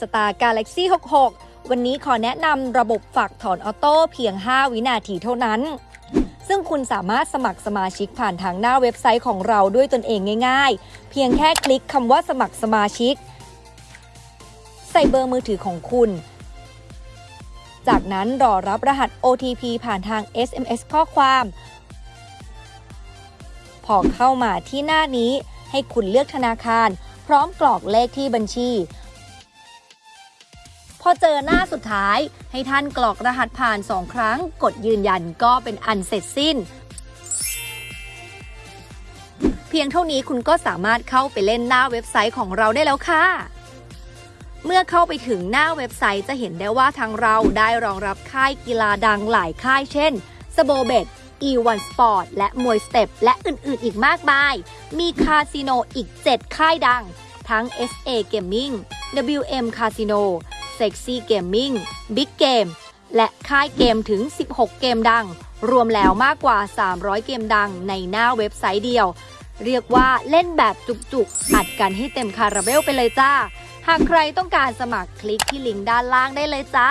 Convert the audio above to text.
Star Galaxy 66 วันนี้ขอแนะนำระบบฝากถอนออโต้เพียง 5 วินาทีเท่านั้น ซึ่งคุณสามารถสมัครสมาชิกผ่านทางหน้าเว็บไซต์ของเราด้วยตนเองง่าย ๆ เพียงแค่คลิกคำว่าสมัครสมาชิก ใส่เบอร์มือถือของคุณ จากนั้นรอรับรหัส OTP ผ่านทาง SMS ข้อความ พอเข้ามาที่หน้านี้ให้คุณเลือกธนาคารพร้อมกรอกเลขที่บัญชี พอเจอหน้าสุดท้ายให้ท่านกรอกรหัสผ่าน 2 ครั้ง กดยืนยันก็เป็นอันเสร็จสิ้น เพียงเท่านี้คุณก็สามารถเข้าไปเล่นหน้าเว็บไซต์ของเราได้แล้วค่ะเมื่อเข้าไปถึงหน้าเว็บไซต์จะเห็นได้ว่าทางเราได้รองรับค่ายกีฬาดังหลายค่ายเช่นสโบเบต E1 Sport และมวยสเต็ปและอื่นๆ อีกมากมาย มีคาสิโนอีก 7 ค่ายดัง ทั้ง SA Gaming WM Casino Sexy Gaming Big Game และค่ายเกมถึง 16 เกมดัง รวมแล้วมากกว่า 300 เกมดังในหน้าเว็บไซต์เดียว เรียกว่าเล่นแบบจุกๆ อัดกันให้เต็มคาราเบลไปเลยจ้า หากใครต้องการสมัครคลิกที่ลิงก์ด้านล่างได้เลยจ้า